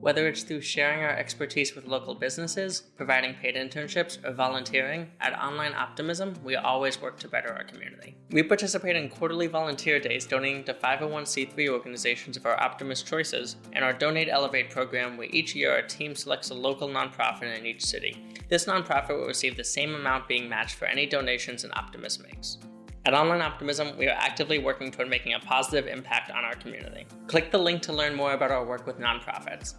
Whether it's through sharing our expertise with local businesses, providing paid internships, or volunteering, at Online Optimism, we always work to better our community. We participate in quarterly volunteer days donating to 501c3 organizations of our Optimist choices, and our Donate Elevate program, where each year our team selects a local nonprofit in each city. This nonprofit will receive the same amount being matched for any donations an Optimist makes. At Online Optimism, we are actively working toward making a positive impact on our community. Click the link to learn more about our work with nonprofits.